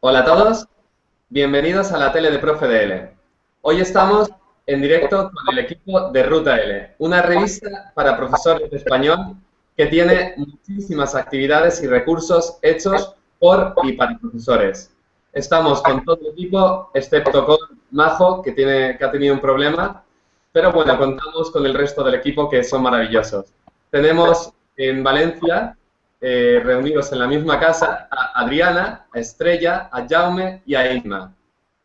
Hola a todos, bienvenidos a la tele de Profe DL. Hoy estamos en directo con el equipo de Ruta L, una revista para profesores de español que tiene muchísimas actividades y recursos hechos por y para profesores. Estamos con todo el equipo, excepto con Majo, que, tiene, que ha tenido un problema, pero bueno, contamos con el resto del equipo que son maravillosos. Tenemos en Valencia, eh, reunidos en la misma casa, a Adriana, a Estrella, a Jaume y a Isma,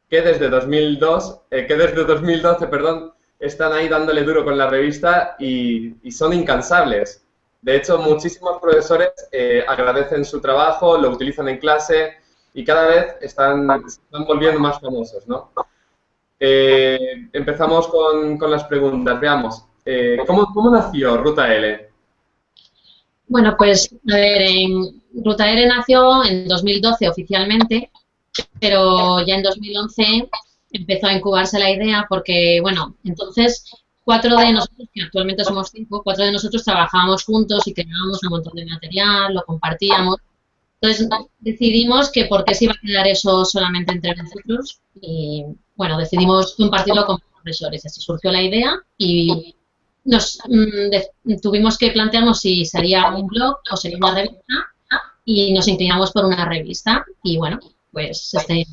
que desde 2002, eh, que desde 2012, perdón, están ahí dándole duro con la revista y, son incansables. De hecho, muchísimos profesores eh, agradecen su trabajo, lo utilizan en clase y cada vez están, están volviendo más famosos, ¿no? empezamos con, con, las preguntas. Veamos, ¿cómo, ¿cómo nació Ruta L? Bueno, pues a ver, en Ruta R nació en 2012 oficialmente, pero ya en 2011 empezó a incubarse la idea porque, bueno, entonces cuatro de nosotros, que actualmente somos cinco, cuatro de nosotros trabajábamos juntos y creábamos un montón de material, lo compartíamos. Entonces decidimos que por qué se iba a quedar eso solamente entre nosotros y, bueno, decidimos compartirlo con profesores. Así surgió la idea y nos mm, tuvimos que plantearnos si sería un blog o sería una revista y nos inclinamos por una revista y bueno, pues este,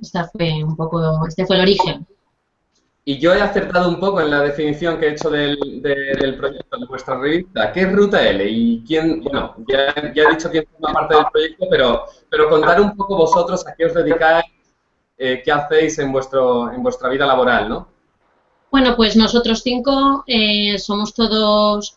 esta fue un poco, este fue el origen. Y yo he acertado un poco en la definición que he hecho del, del proyecto de vuestra revista. ¿Qué es Ruta L? Y quién, bueno, ya, he dicho quién forma parte del proyecto, pero, pero contar un poco vosotros a qué os dedicáis, eh, qué hacéis en, vuestro, en vuestra vida laboral, ¿no? Bueno, pues nosotros cinco eh, somos todos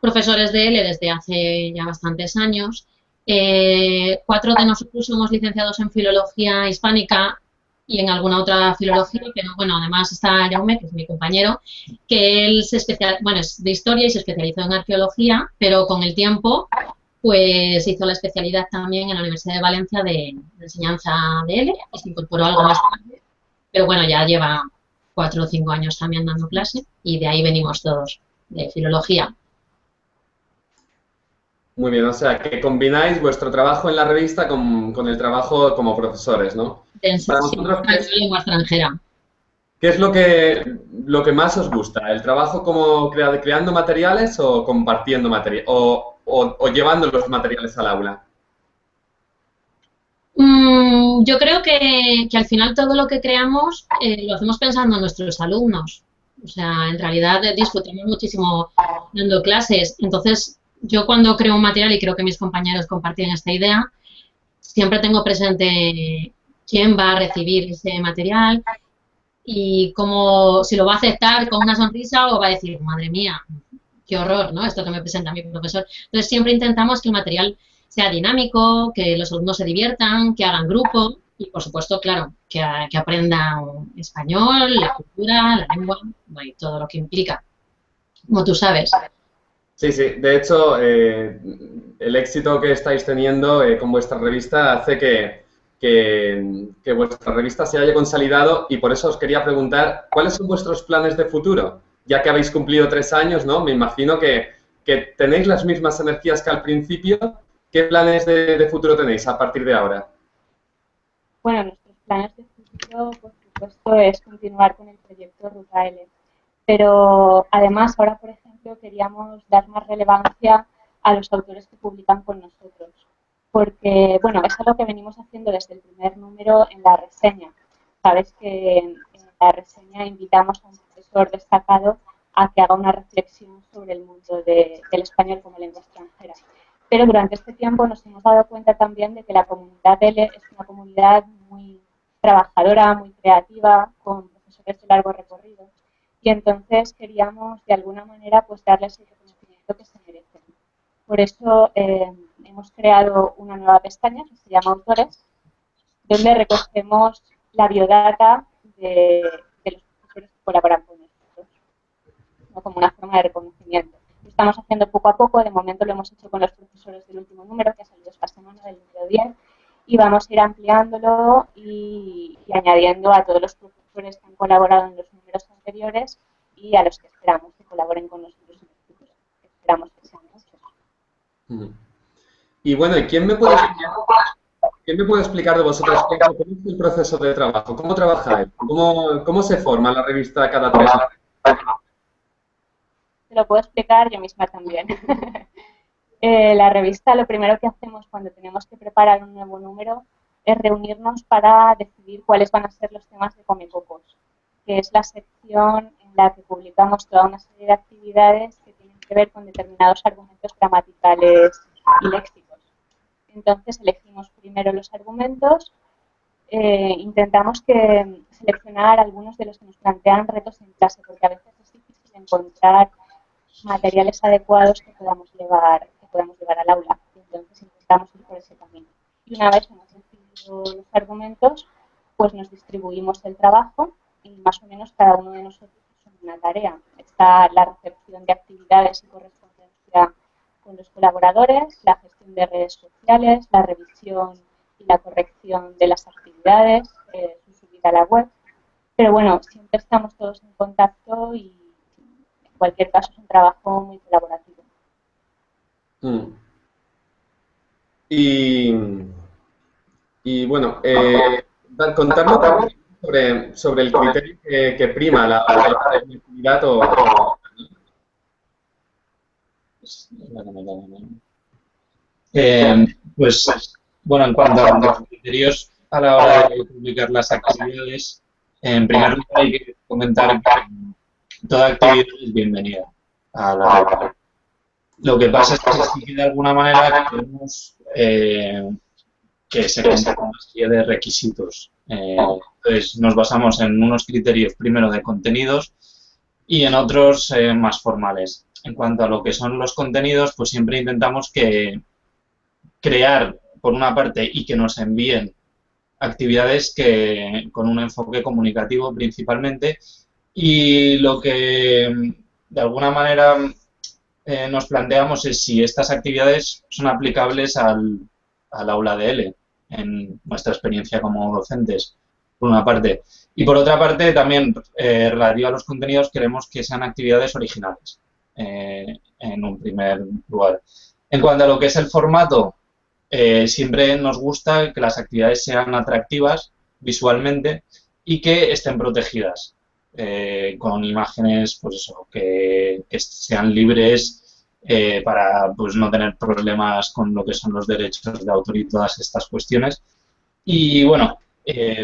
profesores de L desde hace ya bastantes años. Eh, cuatro de nosotros somos licenciados en Filología Hispánica y en alguna otra filología, pero bueno, además está Jaume, que es mi compañero, que él se especial, bueno, es de historia y se especializó en arqueología, pero con el tiempo pues hizo la especialidad también en la Universidad de Valencia de, enseñanza de L y se incorporó algo más tarde, pero bueno, ya lleva cuatro o cinco años también dando clase y de ahí venimos todos, de filología. Muy bien, o sea, que combináis vuestro trabajo en la revista con, el trabajo como profesores, ¿no? En lengua extranjera. ¿Qué es lo que, lo que más os gusta? ¿El trabajo como creando materiales o compartiendo materiales? O, o llevando los materiales al aula? Mm, yo creo que, al final todo lo que creamos eh, lo hacemos pensando en nuestros alumnos. O sea, en realidad disfrutamos muchísimo dando clases. Entonces, yo cuando creo un material, y creo que mis compañeros comparten esta idea, siempre tengo presente quién va a recibir ese material y cómo, si lo va a aceptar con una sonrisa o va a decir, madre mía, qué horror, ¿no? Esto que me presenta mi profesor. Entonces, siempre intentamos que el material sea dinámico, que los alumnos se diviertan, que hagan grupo y, por supuesto, claro, que, aprendan español, la cultura, la lengua y todo lo que implica, como tú sabes. Sí, sí. De hecho, eh, el éxito que estáis teniendo eh, con vuestra revista hace que, que, vuestra revista se haya consolidado y por eso os quería preguntar, ¿cuáles son vuestros planes de futuro? Ya que habéis cumplido tres años, ¿no? Me imagino que, que tenéis las mismas energías que al principio ¿Qué planes de, futuro tenéis a partir de ahora? Bueno, nuestros planes de futuro, por supuesto, es continuar con el proyecto Ruta. Pero además, ahora, por ejemplo, queríamos dar más relevancia a los autores que publican con nosotros. Porque, bueno, es algo que venimos haciendo desde el primer número en la reseña. Sabes que en la reseña invitamos a un profesor destacado a que haga una reflexión sobre el mundo del español como lengua extranjera pero durante este tiempo nos hemos dado cuenta también de que la comunidad L es una comunidad muy trabajadora, muy creativa, con profesores de largo recorrido, y entonces queríamos de alguna manera pues darles el reconocimiento que se merecen. Por eso eh, hemos creado una nueva pestaña que se llama Autores, donde recogemos la biodata de, los profesores que colaboran con nosotros, como una forma de reconocimiento estamos haciendo poco a poco. De momento lo hemos hecho con los profesores del último número, que ha salido esta semana, del número 10, y vamos a ir ampliándolo y, añadiendo a todos los profesores que han colaborado en los números anteriores y a los que esperamos que colaboren con nosotros en el futuro. Esperamos que sean muchos. Y bueno, ¿y quién me puede enseñar? ¿qué me puede explicar de vosotros cómo es el proceso de trabajo? ¿Cómo trabajáis? ¿Cómo, cómo se forma la revista cada tres años? Te lo puedo explicar yo misma también. Eh, la revista lo primero que hacemos cuando tenemos que preparar un nuevo número es reunirnos para decidir cuáles van a ser los temas de Comecocos, que es la sección en la que publicamos toda una serie de actividades que tienen que ver con determinados argumentos gramaticales y léxicos. Entonces elegimos primero los argumentos, eh, intentamos que seleccionar algunos de los que nos plantean retos en clase, porque a veces es difícil encontrar materiales adecuados que podamos llevar, que podamos llevar al aula. Entonces intentamos ir por ese camino. Y una vez hemos decidido los argumentos, pues nos distribuimos el trabajo y más o menos cada uno de nosotros tiene una tarea. Está la recepción de actividades y correspondencia con los colaboradores, la gestión de redes sociales, la revisión y la corrección de las actividades, eh, su subida a la web. Pero bueno, siempre estamos todos en contacto y cualquier caso es un trabajo muy colaborativo. Mm. Y, y, bueno, eh, contarnos sobre, sobre el criterio que, prima la, la, o, eh, pues, bueno, en cuanto a los criterios a la hora de publicar las actividades, en primer lugar hay que comentar que toda actividad es bienvenida a la red. Lo que pasa es que de alguna manera queremos eh, que se cuente con una serie de requisitos. Eh, entonces nos basamos en unos criterios primero de contenidos y en otros más formales en cuanto a lo que son los contenidos, pues siempre intentamos que crear, por una parte, y que nos envíen actividades que con un enfoque comunicativo principalmente y lo que de alguna manera eh, nos planteamos es si estas actividades son aplicables al, aula de L en nuestra experiencia como docentes, por una parte. Y por otra parte, también eh, relativo a los contenidos, queremos que sean actividades originales. Eh, en un primer lugar. En cuanto a lo que es el formato, eh, siempre nos gusta que las actividades sean atractivas visualmente y que estén protegidas eh, con imágenes pues eso, que, sean libres para pues, no tener problemas con lo que son los derechos de autor y todas estas cuestiones. Y bueno,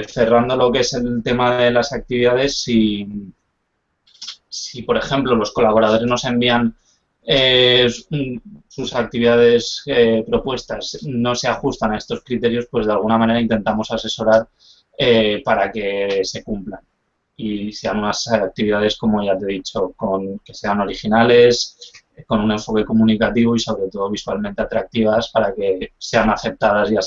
cerrando lo que es el tema de las actividades, si, si, por ejemplo, los colaboradores nos envían eh, sus actividades eh, propuestas no se ajustan a estos criterios, pues de alguna manera intentamos asesorar eh, para que se cumplan y sean unas actividades, como ya te he dicho, con, que sean originales, con un enfoque comunicativo y sobre todo visualmente atractivas para que sean aceptadas ya,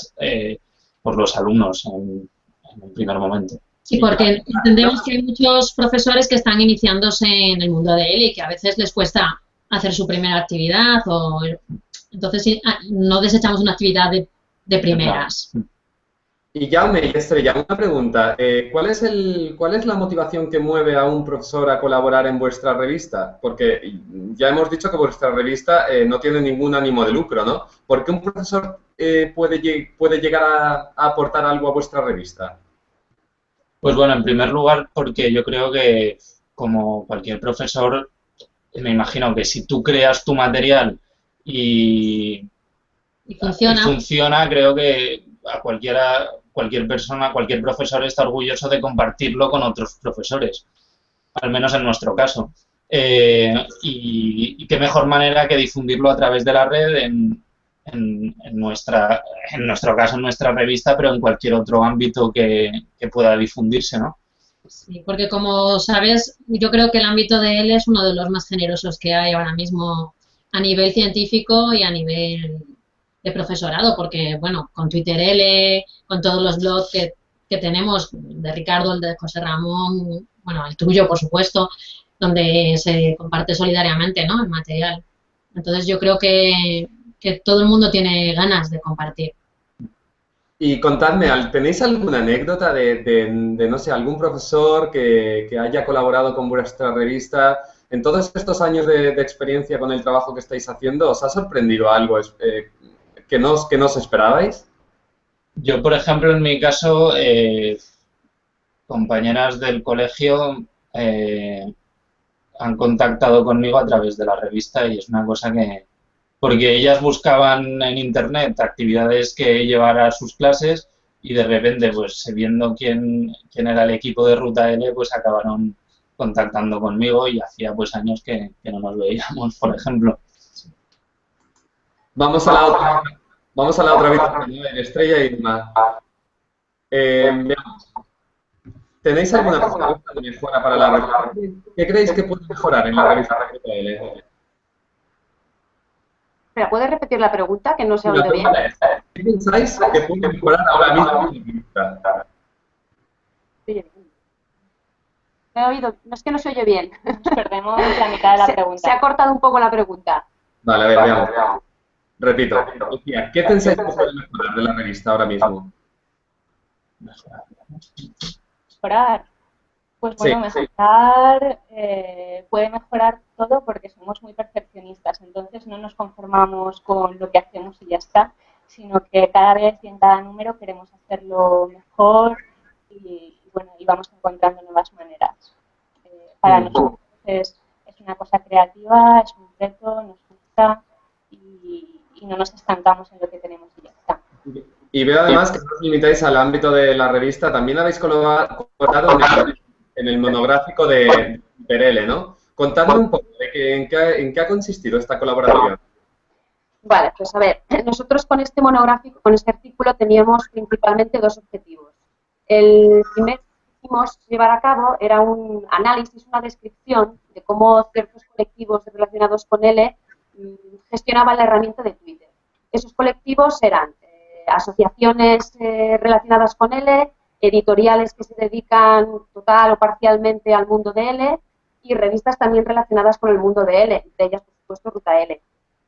por los alumnos en, en un primer momento. Sí, porque entendemos que hay muchos profesores que están iniciándose en el mundo de él y que a veces les cuesta hacer su primera actividad o entonces ah, no desechamos una actividad de, primeras. Y Jaume y Estrella, una pregunta. Eh, ¿cuál, es el, ¿Cuál es la motivación que mueve a un profesor a colaborar en vuestra revista? Porque ya hemos dicho que vuestra revista eh, no tiene ningún ánimo de lucro, ¿no? ¿Por qué un profesor eh, puede, puede llegar a aportar algo a vuestra revista? Pues bueno, en primer lugar, porque yo creo que como cualquier profesor, me imagino que si tú creas tu material y, funciona. creo que a cualquiera, cualquier persona, cualquier profesor está orgulloso de compartirlo con otros profesores, al menos en nuestro caso. Eh, y, qué mejor manera que difundirlo a través de la red en, en, nuestra, en nuestro caso, en nuestra revista, pero en cualquier otro ámbito que, pueda difundirse, ¿no? Sí, porque como sabes, yo creo que el ámbito de él es uno de los más generosos que hay ahora mismo a nivel científico y a nivel de profesorado, porque, bueno, con Twitter L, con todos los blogs que, que tenemos, de Ricardo, el de José Ramón, bueno, el tuyo, por supuesto, donde se comparte solidariamente, ¿no?, el material. Entonces yo creo que que todo el mundo tiene ganas de compartir. Y contadme, ¿tenéis alguna anécdota de, no sé, algún profesor que, haya colaborado con vuestra revista? En todos estos años de, experiencia con el trabajo que estáis haciendo, ¿os ha sorprendido algo eh, que, no, que no esperabais? Yo, por ejemplo, en mi caso, eh, compañeras del colegio eh, han contactado conmigo a través de la revista y es una cosa que... Porque ellas buscaban en Internet actividades que llevar a sus clases y de repente, pues viendo quién, quién era el equipo de Ruta L, pues acabaron contactando conmigo y hacía pues años que, no nos veíamos, por ejemplo. Vamos a la otra, vamos a la otra Estrella y eh, ¿Tenéis alguna pregunta de mejora para la revista? ¿Qué creéis que puede mejorar en la revista RTL? ¿Me puedes repetir la pregunta que no se ha oído bien? ¿Qué pensáis que puede mejorar ahora mismo en la revista? he oído, no es que no se oye bien. Perdemos la mitad de la pregunta. Se ha cortado un poco la pregunta. Vale, a ver, veamos. Repito. ¿Qué pensáis que puede mejorar de la revista ahora mismo? Mejorar. Pues bueno, mejorar eh, puede mejorar todo porque somos muy perfeccionistas, entonces no nos conformamos con lo que hacemos y ya está, sino que cada vez y en cada número queremos hacerlo mejor y, bueno, y vamos encontrando nuevas maneras. Eh, para nosotros es, una cosa creativa, es un reto, nos gusta y, no nos estancamos en lo que tenemos y ya está. Y veo además que no os limitáis al ámbito de la revista, también habéis colocado en el, monográfico de Perele, ¿no? Contadme un poco de en, qué, en qué ha consistido esta colaboración. Vale, pues a ver, nosotros con este monográfico, con este artículo, teníamos principalmente dos objetivos. El primer que quisimos llevar a cabo era un análisis, una descripción de cómo ciertos colectivos relacionados con L gestionaban la herramienta de Twitter. Esos colectivos eran eh, asociaciones eh, relacionadas con L, editoriales que se dedican total o parcialmente al mundo de L y revistas también relacionadas con el mundo de L, de ellas, por supuesto, Ruta L.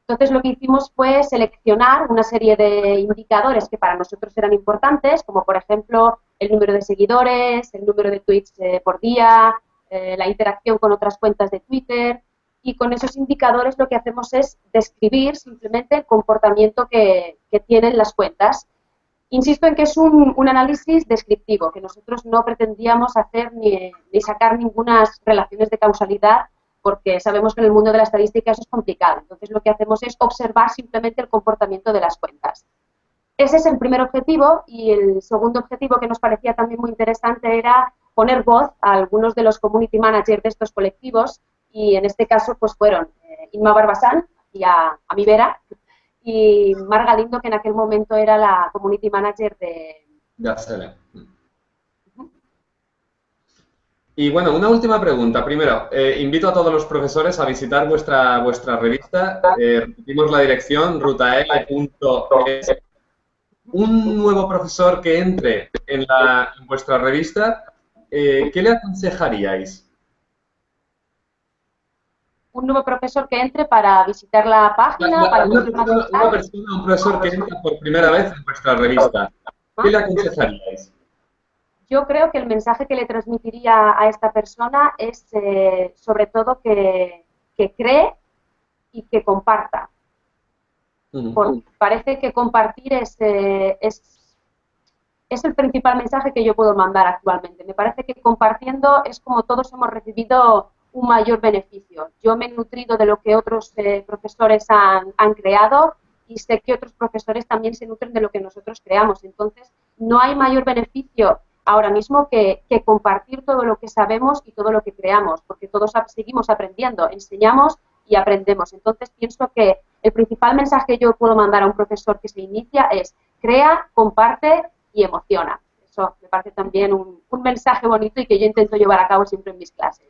Entonces lo que hicimos fue seleccionar una serie de indicadores que para nosotros eran importantes, como por ejemplo el número de seguidores, el número de tweets eh, por día, la interacción con otras cuentas de Twitter, y con esos indicadores lo que hacemos es describir simplemente el comportamiento que, tienen las cuentas. Insisto en que es un, análisis descriptivo, que nosotros no pretendíamos hacer ni, ni sacar ninguna relaciones de causalidad porque sabemos que en el mundo de la estadística eso es complicado. Entonces lo que hacemos es observar simplemente el comportamiento de las cuentas. Ese es el primer objetivo y el segundo objetivo que nos parecía también muy interesante era poner voz a algunos de los community managers de estos colectivos y en este caso pues fueron eh, Inma Barbasán y a, a mi Vera y Marga Lindo que en aquel momento era la community manager de... De y bueno, una última pregunta. Primero, eh, invito a todos los profesores a visitar vuestra, vuestra revista. Eh, repetimos la dirección, rutael.es. Un nuevo profesor que entre en, la, en vuestra revista, eh, ¿qué le aconsejaríais? Un nuevo profesor que entre para visitar la página. para una, persona, una persona, un profesor que entra por primera vez en vuestra revista, ¿qué le aconsejaríais? Yo creo que el mensaje que le transmitiría a esta persona es eh, sobre todo que, cree y que comparta. parece que compartir eh, es, es, el principal mensaje que yo puedo mandar actualmente. Me parece que compartiendo es como todos hemos recibido un mayor beneficio. Yo me he nutrido de lo que otros eh, profesores han, han creado y sé que otros profesores también se nutren de lo que nosotros creamos. Entonces, no hay mayor beneficio ahora mismo que, compartir todo lo que sabemos y todo lo que creamos, porque todos seguimos aprendiendo, enseñamos y aprendemos. Entonces pienso que el principal mensaje que yo puedo mandar a un profesor que se inicia es crea, comparte y emociona. Eso me parece también un, mensaje bonito y que yo intento llevar a cabo siempre en mis clases.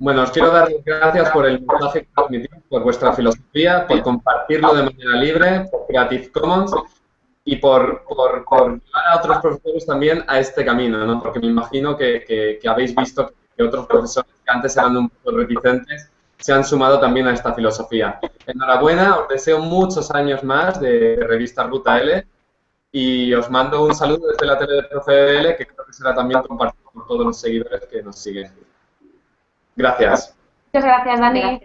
Bueno, os quiero dar las gracias por el mensaje que transmitís, por vuestra filosofía, por compartirlo de manera libre, por Creative Commons y por, llevar a otros profesores también a este camino, ¿no? porque me imagino que, que, habéis visto que otros profesores que antes eran un poco reticentes se han sumado también a esta filosofía. Enhorabuena, os deseo muchos años más de, revista Ruta L y os mando un saludo desde la tele de Profe L que creo que será también compartido por todos los seguidores que nos siguen. Gracias. Muchas gracias, Dani.